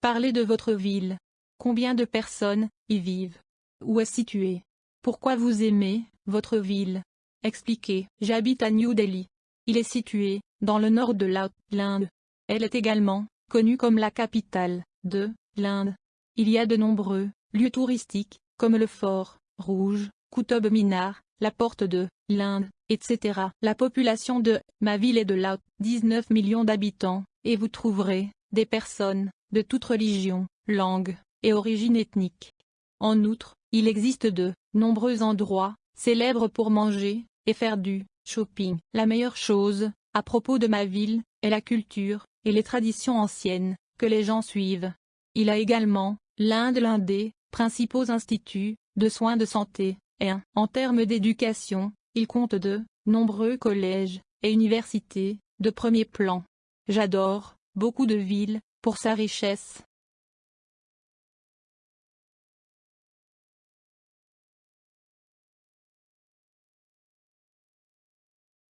Parlez de votre ville. Combien de personnes y vivent? Où est située? Pourquoi vous aimez votre ville? Expliquez. J'habite à New Delhi. Il est situé dans le nord de l'Inde. Elle est également connue comme la capitale de l'Inde. Il y a de nombreux lieux touristiques, comme le fort Rouge, Qutub Minar, la porte de l'Inde, etc. La population de ma ville est de là 19 millions d'habitants, et vous trouverez des personnes de toute religion, langue et origine ethnique. En outre, il existe de nombreux endroits célèbres pour manger et faire du shopping. La meilleure chose à propos de ma ville est la culture et les traditions anciennes que les gens suivent. Il a également l'un l'un des principaux instituts de soins de santé, et en termes d'éducation, il compte de nombreux collèges et universités de premier plan. J'adore beaucoup de villes pour sa richesse